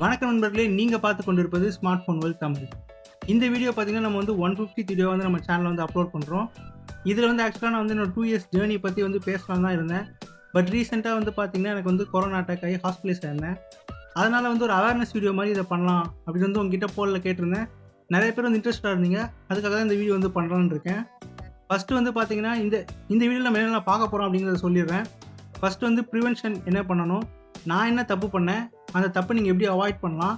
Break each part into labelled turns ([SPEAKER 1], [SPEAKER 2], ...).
[SPEAKER 1] வணக்கம் நண்பர்களே நீங்கள் பார்த்து கொண்டிருப்பது ஸ்மார்ட் ஃபோன் வேல் தமிழ் இந்த வீடியோ பார்த்தீங்கன்னா நம்ம வந்து ஒன் ஃபிஃப்டி வீடியோ வந்து நம்ம சேனலில் வந்து அப்லோட் பண்ணுறோம் இதில் வந்து ஆக்சுவலாக நான் வந்து என்னோட டூ இயர்ஸ் ஜேர்னி பற்றி வந்து பேசலாம் தான் இருந்தேன். பட் ரீசெண்டாக வந்து பார்த்தீங்கன்னா எனக்கு வந்து கொரோனா அட்டாக் ஆகி ஹாஸ்பிட்டலைஸ் ஆயிருந்தேன் அதனால் வந்து ஒரு அவேர்னஸ் வீடியோ மாதிரி இதை பண்ணலாம் அப்படின்னு வந்து உங்ககிட்ட போலில் கேட்டிருந்தேன். நிறைய பேர் வந்து இன்ட்ரெஸ்டாக இருந்தீங்க. அதுக்காக தான் இந்த வீடியோ வந்து பண்ணலான்னு இருக்கேன். ஃபஸ்ட்டு வந்து பார்த்தீங்கன்னா இந்த இந்த வீடியோவில் நம்ம என்ன பார்க்க போகிறோம் அப்படிங்கிறத சொல்லிடுறேன். ஃபஸ்ட்டு வந்து ப்ரிவென்ஷன் என்ன பண்ணணும்? நான் என்ன தப்பு பண்ணேன்? அந்த தப்பை நீங்கள் எப்படி அவாய்ட் பண்ணலாம்?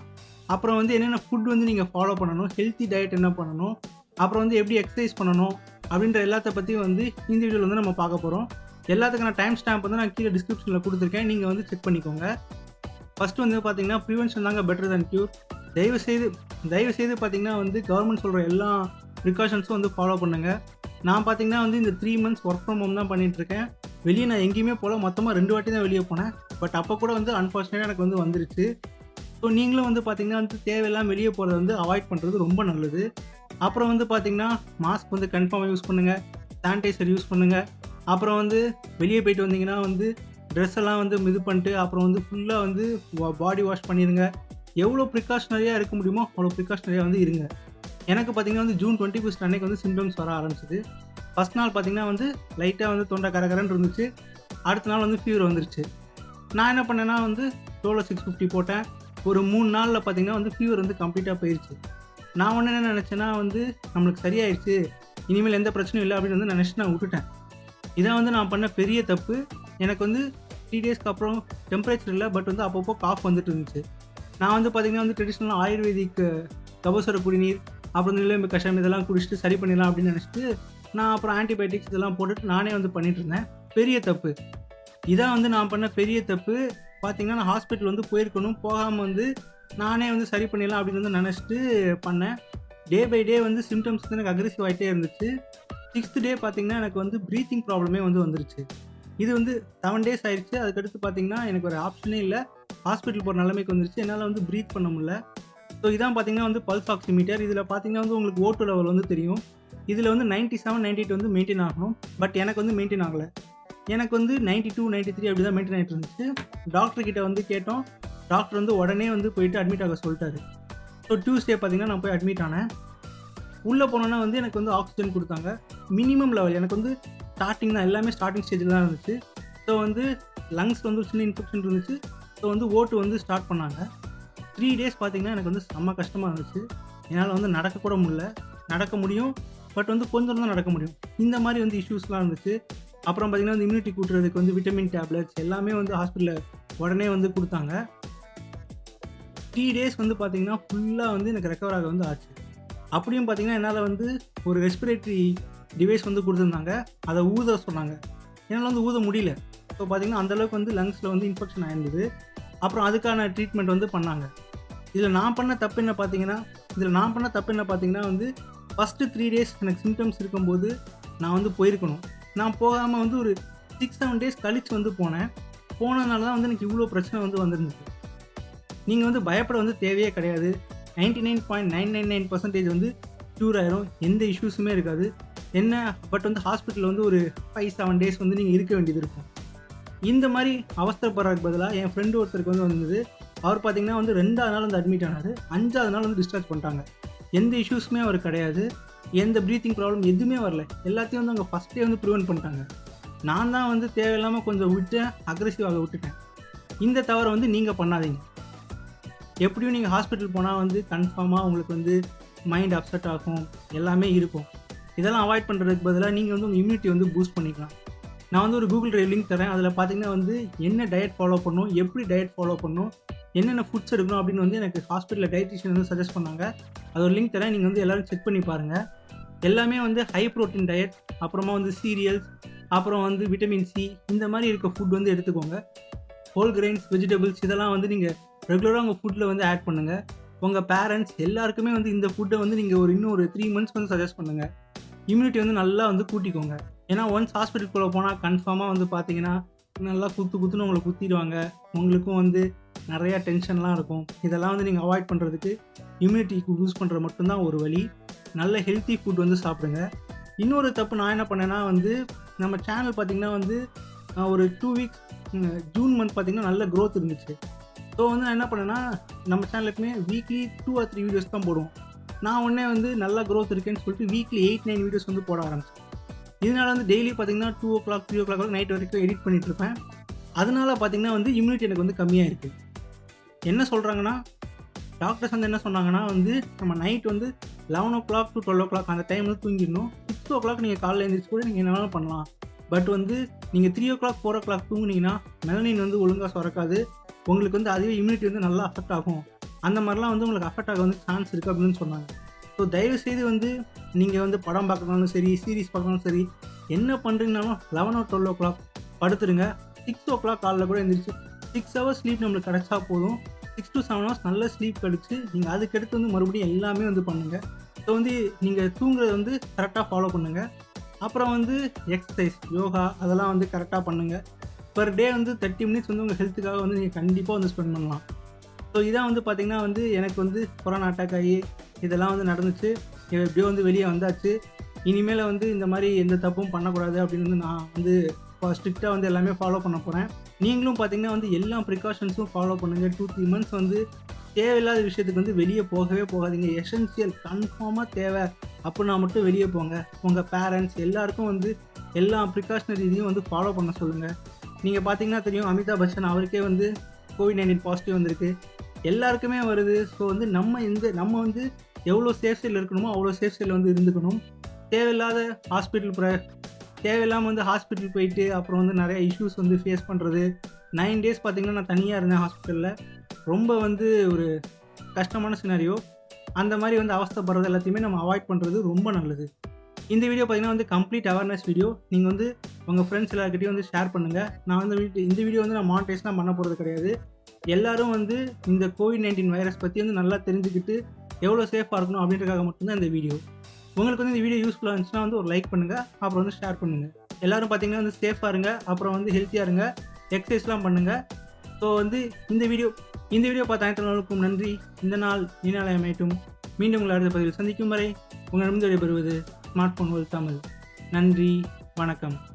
[SPEAKER 1] அப்புறம் வந்து என்னென்ன ஃபுட் வந்து நீங்கள் ஃபாலோ பண்ணணும்? ஹெல்த்தி டயட் என்ன பண்ணணும்? அப்புறம் வந்து எப்படி எக்ஸசைஸ் பண்ணணும்? அப்படின்ற எல்லாத்த பற்றியும் வந்து இந்த வீடியோவில் வந்து நம்ம பார்க்க போகிறோம் எல்லாத்துக்கான டைம் ஸ்டாம்ப் வந்து நான் கீழே டிஸ்கிரிப்ஷனில் கொடுத்துருக்கேன். நீங்கள் வந்து செக் பண்ணிக்கோங்க. ஃபஸ்ட்டு வந்து பார்த்தீங்கன்னா ப்ரிவென்ஷன் தாங்க பெட்டர் தேன் க்யூர் தயவு செய்து தயவு செய்து பார்த்தீங்கன்னா வந்து கவர்மெண்ட் சொல்கிற எல்லா ப்ரிகாஷன்ஸும் வந்து ஃபாலோ பண்ணுங்கள் நான் பார்த்தீங்கன்னா வந்து இந்த three months work from home தான் பண்ணிகிட்ருக்கேன் வெளியே நான் எங்கேயுமே போகல மொத்தமாக ரெண்டு வாட்டி தான் வெளியே போனேன். பட் அப்போ கூட வந்து அன்ஃபார்ச்சுனேட்டாக எனக்கு வந்து வந்துருச்சு. ஸோ நீங்களும் வந்து பார்த்தீங்கன்னா வந்து தேவையில்லாம வெளியே போகிறத வந்து அவாய்ட் பண்ணுறது ரொம்ப நல்லது. அப்புறம் வந்து பார்த்தீங்கன்னா மாஸ்க் வந்து கன்ஃபார்மாக யூஸ் பண்ணுங்கள் சானிடைசர் யூஸ் பண்ணுங்கள் அப்புறம் வந்து வெளியே போயிட்டு வந்தீங்கன்னா வந்து ட்ரெஸ் எல்லாம் வந்து இது பண்ணிட்டு அப்புறம் வந்து ஃபுல்லாக வந்து பாடி வாஷ் பண்ணிடுங்க. எவ்வளோ ப்ரிகாஷனரியாக இருக்க முடியுமோ அவ்வளோ ப்ரிகாஷனரியாக வந்து இருங்க. எனக்கு பார்த்தீங்கன்னா வந்து ஜூன் டுவெண்ட்டி ஃபஸ்ட் அன்னைக்கு வந்து சிம்டம்ஸ் வர ஆரம்பிச்சிது. ஃபஸ்ட் நாள் பார்த்தீங்கன்னா வந்து லைட்டாக வந்து தொண்டை கரகரன்னு இருந்துச்சு. அடுத்த நாள் வந்து ஃபீவர் வந்துருச்சு. நான் என்ன பண்ணேன்னா வந்து டோலோ சிக்ஸ் ஃபிஃப்டி போட்டேன். ஒரு மூணு நாளில் பார்த்தீங்கன்னா வந்து ஃபீவர் வந்து கம்ப்ளீட்டாக போயிடுச்சு நான் ஒன்று என்ன நினச்சேன்னா வந்து நம்மளுக்கு சரியாயிடுச்சு இனிமேல் எந்த பிரச்சனையும் இல்லை அப்படின்னு வந்து நினச்சி நான் விட்டுட்டேன். இதான் வந்து நான் பண்ண பெரிய தப்பு. எனக்கு வந்து த்ரீ டேஸ்க்கு அப்புறம் டெம்பரேச்சர் இல்லை பட் வந்து அப்பப்போ காஃப் வந்துட்டு இருந்துச்சு. நான் வந்து பார்த்திங்கன்னா வந்து ட்ரெடிஷ்னலாக ஆயுர்வேதிக் கபசுர குடிநீர் அப்புறம் நிலைமை கஷாயம் இதெல்லாம் குடிச்சிட்டு சரி பண்ணிடலாம் அப்படின்னு நினச்சிட்டு நான் அப்புறம் ஆன்டிபயோட்டிக்ஸ் இதெல்லாம் போட்டுட்டு நானே வந்து பண்ணிகிட்டு இருந்தேன் பெரிய தப்பு. இதான் வந்து நான் பண்ண பெரிய தப்பு. பார்த்தீங்கன்னா நான் ஹாஸ்பிட்டல் வந்து போயிருக்கணும். போகாமல் வந்து நானே வந்து சரி பண்ணிடலாம் அப்படின்னு வந்து நினச்சிட்டு பண்ணேன். டே பை டே வந்து சிம்டம்ஸ் வந்து எனக்கு அக்ரெசிவ் ஆகிட்டே இருந்துச்சு. சிக்ஸ்த் டே பார்த்திங்கன்னா எனக்கு வந்து ப்ரீத்திங் ப்ராப்ளமே வந்து வந்துருச்சு. இது வந்து செவன் டேஸ் ஆயிடுச்சு அதுக்கடுத்து பார்த்தீங்கன்னா எனக்கு ஒரு ஆப்ஷனே இல்லை. ஹாஸ்பிட்டல் போகிற நிலைமைக்கு வந்துருச்சு. என்னால் வந்து ப்ரீத் பண்ண முடியல. ஸோ இதான் பார்த்திங்கன்னா வந்து பல்ஸ் ஆக்சிமீட்டர் இதில் பார்த்திங்கன்னா வந்து உங்களுக்கு ஓட்டு லெவல் வந்து தெரியும். இதில் வந்து நைன்ட்டி செவன் நைன்ட்டி எயிட் வந்து மெயின்டைன் ஆகணும். பட் எனக்கு வந்து மெயின்டைன் ஆகலை. எனக்கு வந்து நைன்ட்டி டூ நைன்ட்டி த்ரீ அப்படி தான் மெயின்டைன் ஆகிட்டு இருந்துச்சு. டாக்டர் கிட்ட வந்து கேட்டோம். டாக்டர் வந்து உடனே வந்து போயிட்டு அட்மிட் ஆக சொல்லிட்டாரு. ஸோ டியூஸ்டே பார்த்தீங்கன்னா நான் போய் அட்மிட் ஆனேன். உள்ளே போனோன்னா வந்து எனக்கு வந்து ஆக்சிஜன் கொடுத்தாங்க. மினிமம் லெவல் எனக்கு வந்து ஸ்டார்டிங் தான். எல்லாமே ஸ்டார்டிங் ஸ்டேஜில் தான் இருந்துச்சு. ஸோ வந்து லங்ஸ் வந்து சின்ன இன்ஃபெக்ஷன் இருந்துச்சு. ஸோ வந்து ஓட்டு வந்து ஸ்டார்ட் பண்ணாங்க. த்ரீ டேஸ் பார்த்திங்கன்னா எனக்கு வந்து செம்ம கஷ்டமாக இருந்துச்சு. என்னால் வந்து நடக்கக்கூட முடியல. நடக்க முடியும். பட் வந்து கொஞ்சம் தான் நடக்க முடியும். இந்த மாதிரி வந்து இஷ்யூஸ்லாம் இருந்துச்சு அப்புறம் பார்த்தீங்கன்னா வந்து இம்யூனிட்டி கூட்டுறதுக்கு வந்து விட்டமின் டேப்லெட்ஸ் எல்லாமே வந்து ஹாஸ்பிட்டலில் உடனே வந்து கொடுத்தாங்க. த்ரீ டேஸ் வந்து பார்த்தீங்கன்னா ஃபுல்லாக வந்து எனக்கு ரெக்கவர் ஆக வந்து ஆச்சு. அப்படியும் பார்த்தீங்கன்னா என்னால் வந்து ஒரு ரெஸ்பிரேட்டரி டிவைஸ் வந்து கொடுத்துருந்தாங்க. அதை ஊத சொன்னாங்க. என்னால் வந்து ஊத முடியல. ஸோ பார்த்தீங்கன்னா அந்தளவுக்கு வந்து லங்ஸில் வந்து இன்ஃபெக்ஷன் ஆயிருந்தது. அப்புறம் அதுக்கான ட்ரீட்மெண்ட் வந்து பண்ணாங்க. இதில் நான் பண்ண தப்பு என்ன பார்த்தீங்கன்னா இதில் நான் பண்ண தப்பு என்ன பார்த்தீங்கன்னா வந்து ஃபஸ்ட்டு த்ரீ டேஸ் எனக்கு சிம்டம்ஸ் இருக்கும்போது நான் வந்து போயிருக்கணும். நான் போகாமல் வந்து ஒரு சிக்ஸ் செவன் டேஸ் கழித்து வந்து போனேன். போனதுனால தான் வந்து எனக்கு இவ்வளோ பிரச்சனை வந்து வந்துருந்துச்சு. நீங்கள் வந்து பயப்பட வந்து தேவையே கிடையாது. Ninety nine point nine nine nine percentage வந்து க்யூர் ஆயிரும். எந்த இஷ்யூஸுமே இருக்காது. என்ன பட் வந்து ஹாஸ்பிட்டலில் வந்து ஒரு ஃபைவ் செவன் டேஸ் வந்து நீங்கள் இருக்க வேண்டியது இருக்கும். இந்த மாதிரி அவசரப்படுறதுக்கு பதிலாக என் ஃப்ரெண்டு ஒருத்தருக்கு வந்து வந்தது. அவர் பார்த்திங்கன்னா வந்து ரெண்டாவது நாள் வந்து அட்மிட் ஆனார். அஞ்சாவது நாள் வந்து டிஸ்சார்ஜ் பண்ணிட்டாங்க. எந்த இஷ்யூஸுமே அவர் கிடையாது. எந்த ப்ரீத்திங் ப்ராப்ளம் எதுவுமே வரல. எல்லாத்தையும் வந்து அவங்க ஃபஸ்ட்டே வந்து ப்ரிவெண்ட் பண்ணிட்டாங்க. நான் தான் வந்து தேவையில்லாமல் கொஞ்சம் விட்டேன் அக்ரெசிவாக விட்டுட்டேன். இந்த தவறை வந்து நீங்கள் பண்ணாதீங்க. எப்படியும் நீங்கள் ஹாஸ்பிட்டல் போனால் வந்து கன்ஃபார்மாக உங்களுக்கு வந்து மைண்ட் அப்செட் ஆகும். எல்லாமே இருக்கும். இதெல்லாம் அவாய்ட் பண்ணுறதுக்கு பதிலாக நீங்கள் வந்து உங்கள் இம்யூனிட்டி வந்து பூஸ்ட் பண்ணிக்கலாம். நான் வந்து ஒரு கூகுள் ட்ரைவ் லிங்க் தரேன். அதில் பார்த்தீங்கன்னா வந்து என்ன டயட் ஃபாலோ பண்ணணும் எப்படி டயட் ஃபாலோ பண்ணணும் என்னென்ன ஃபுட்ஸ் எடுக்கணும் அப்படின்னு வந்து எனக்கு ஹாஸ்பிட்டலில் டயட்டிஷியன் வந்து சஜஸ்ட் பண்ணாங்க. அது ஒரு லிங்க் தரேன். நீங்கள் வந்து எல்லோரும் செக் பண்ணி பாருங்கள் எல்லாமே வந்து ஹை ப்ரோட்டீன் டயட் அப்புறமா வந்து சீரியல்ஸ் அப்புறம் வந்து விட்டமின் சி இந்த மாதிரி இருக்க ஃபுட் வந்து எடுத்துக்கோங்க. ஹோல் கிரெயின்ஸ் வெஜிடபிள்ஸ் இதெல்லாம் வந்து நீங்கள் ரெகுலராக உங்கள் ஃபுட்டில் வந்து ஆட் பண்ணுங்கள் உங்கள் பேரண்ட்ஸ் எல்லாருக்குமே வந்து இந்த ஃபுட்டை வந்து நீங்கள் ஒரு இன்னும் ஒரு த்ரீ மந்த்ஸ் வந்து சஜஸ்ட் பண்ணுங்கள் இம்யூனிட்டி வந்து நல்லா வந்து கூட்டிக்கோங்க. ஏன்னா ஒன்ஸ் ஹாஸ்பிட்டலுக்குள்ளே போனால் கன்ஃபார்மாக வந்து பார்த்தீங்கன்னா நல்லா குத்து குத்துன்னு உங்களை குத்திடுவாங்க. உங்களுக்கும் வந்து நிறையா டென்ஷன்லாம் இருக்கும். இதெல்லாம் வந்து நீங்கள் அவாய்ட் பண்ணுறதுக்கு இம்யூனிட்டிக்கு யூஸ் பண்ணுற மட்டும்தான் ஒரு வழி. நல்ல ஹெல்த்தி ஃபுட் வந்து சாப்பிடுங்க. இன்னொரு தப்பு நான் என்ன பண்ணேன்னா வந்து நம்ம சேனல் பார்த்திங்கன்னா வந்து நான் ஒரு டூ வீக்ஸ் ஜூன் மந்த் பார்த்திங்கன்னா நல்ல க்ரோத் இருந்துச்சு. ஸோ வந்து நான் என்ன பண்ணேன்னா நம்ம சேனல் எப்பவுமே weekly two or three videos தான் போடுவோம். நான் உடனே வந்து நல்லா க்ரோத் இருக்கேன்னு சொல்லிட்டு வீக்லி எயிட் நைன் வீடியோஸ் வந்து போட ஆரம்பிச்சேன். இதனால் வந்து டெய்லி பார்த்தீங்கன்னா two o'clock three o'clock night வரைக்கும் எடிட் பண்ணிட்டு இருப்பேன் அதனால பார்த்தீங்கன்னா வந்து இம்யூனிட்டி எனக்கு வந்து கம்மியாக இருக்குது என்ன சொல்கிறாங்கன்னா டாக்டர்ஸ் வந்து என்ன சொன்னாங்கன்னா வந்து நம்ம நைட் வந்து eleven o'clock to twelve o'clock அந்த டைம் வந்து தூங்கிடணும். சிக்ஸ் ஓ கிளாக் நீங்கள் காலையில் எழுந்திரிச்சு கூட நீங்கள் என்ன வேணாலும் பண்ணலாம். பட் வந்து நீங்கள் three o'clock four o'clock தூங்குனீங்கன்னா மெலனின் வந்து ஒழுங்காக சுரக்காது. உங்களுக்கு வந்து அதுவே இம்யூனிட்டி வந்து நல்லா அஃபெக்ட் ஆகும். அந்த மாதிரிலாம் வந்து உங்களுக்கு அஃபெக்ட் ஆக வந்து சான்ஸ் இருக்குது அப்படின்னு சொன்னாங்க. ஸோ தயவுசெய்து வந்து நீங்கள் வந்து படம் பார்க்கறதுனாலும் சரி சீரிஸ் பார்க்கணும் சரி என்ன பண்ணுறீங்கனாலும் eleven o twelve o'clock படுத்துருங்க. சிக்ஸ் ஓ கிளாக் காலைல கூட எழுந்திரிச்சு சிக்ஸ் ஹவர்ஸ் ஸ்லீப் நம்மளுக்கு கிடச்சா போதும். சிக்ஸ் டு செவன் ஹவர்ஸ் நல்ல ஸ்லீப் கிடச்சி நீங்கள் அதுக்கடுத்து வந்து மறுபடியும் எல்லாமே வந்து பண்ணுங்கள் ஸோ வந்து நீங்கள் தூங்குறது வந்து கரெக்டாக ஃபாலோ பண்ணுங்கள் அப்புறம் வந்து எக்ஸசைஸ் யோகா அதெல்லாம் வந்து கரெக்டாக பண்ணுங்கள் பர் டே வந்து தேர்ட்டி மினிட்ஸ் வந்து உங்கள் ஹெல்த்துக்காக வந்து நீங்கள் கண்டிப்பாக வந்து ஸ்பெண்ட் பண்ணலாம். ஸோ இதான் வந்து பார்த்திங்கன்னா வந்து எனக்கு வந்து கொரோனா அட்டாக் ஆகி இதெல்லாம் வந்து நடந்துச்சு. எப்படியோ வந்து வெளியே வந்தாச்சு. இனிமேல் வந்து இந்த மாதிரி எந்த தப்பும் பண்ணக்கூடாது அப்படின்னு வந்து நான் வந்து ஸ்ட்ரிக்டாக வந்து எல்லாமே ஃபாலோ பண்ண போகிறேன் நீங்களும் பார்த்தீங்கன்னா வந்து எல்லா ப்ரிகாஷன்ஸும் ஃபாலோ பண்ணுங்கள் டூ த்ரீ மந்த்ஸ் வந்து தேவையில்லாத விஷயத்துக்கு வந்து வெளியே போகவே போகாதீங்க. எசென்சியல் கன்ஃபார்மாக தேவை. அப்படின்னா மட்டும் வெளியே போங்க. உங்கள் பேரண்ட்ஸ் எல்லாருக்கும் வந்து எல்லா ப்ரிகாஷனரி இதையும் வந்து ஃபாலோ பண்ண சொல்லுங்கள் நீங்கள் பார்த்தீங்கன்னா தெரியும் அமிதாப் பச்சன் அவருக்கே வந்து கோவிட் நைன்டீன் பாசிட்டிவ் வந்திருக்கு. எல்லாருக்குமே வருது. ஸோ வந்து நம்ம இந்த நம்ம வந்து எவ்வளோ சேஃப்டியில் இருக்கணுமோ அவ்வளோ சேஃப்டியில் வந்து இருந்துக்கணும். தேவையில்லாத ஹாஸ்பிட்டல் ப்ர தேவையில்லாமல் வந்து ஹாஸ்பிட்டல் போயிட்டு அப்புறம் வந்து நிறைய இஷ்யூஸ் வந்து ஃபேஸ் பண்ணுறது நைன் டேஸ் பார்த்திங்கன்னா நான் தனியாக இருந்தேன் ஹாஸ்பிட்டலில் ரொம்ப வந்து ஒரு கஷ்டமான சினாரியோ அந்த மாதிரி வந்து அவஸ்தப்படுறது எல்லாத்தையுமே நம்ம அவாய்ட் பண்ணுறது ரொம்ப நல்லது. இந்த வீடியோ பார்த்தீங்கன்னா வந்து கம்ப்ளீட் அவேர்னஸ் வீடியோ நீங்கள் வந்து உங்கள் ஃப்ரெண்ட்ஸ் எல்லாருக்கிட்டையும் வந்து ஷேர் பண்ணுங்கள் நான் வந்து வீட்டு இந்த வீடியோ வந்து நான் மானிட்டைஸ்லாம் பண்ண போகிறது கிடையாது. எல்லோரும் வந்து இந்த கோவிட் நைன்டீன் வைரஸ் பற்றி வந்து நல்லா தெரிஞ்சுக்கிட்டு எவ்வளோ சேஃபாக இருக்கணும் அப்படின்றதுக்காக மட்டும்தான் இந்த வீடியோ உங்களுக்கு வந்து இந்த வீடியோ யூஸ்ஃபுல்லாக இருந்துச்சுன்னா வந்து ஒரு லைக் பண்ணுங்கள் அப்புறம் வந்து ஷேர் பண்ணுங்கள் எல்லோரும் பார்த்தீங்கன்னா வந்து சேஃபாக இருங்க அப்புறம் வந்து ஹெல்த்தியாக இருங்க எக்ஸசைஸ்லாம் பண்ணுங்கள் ஸோ வந்து இந்த வீடியோ இந்த வீடியோ பார்த்த அனைத்து நன்றி. இந்த நாள் நீனாலை அமையட்டும். மீண்டும் உங்களை அடுத்த பதிவில் சந்திக்கும் வரை உங்களிடமிருந்து விடைபெறுவது ஸ்மார்ட் ஃபோன் தமிழ். நன்றி வணக்கம்.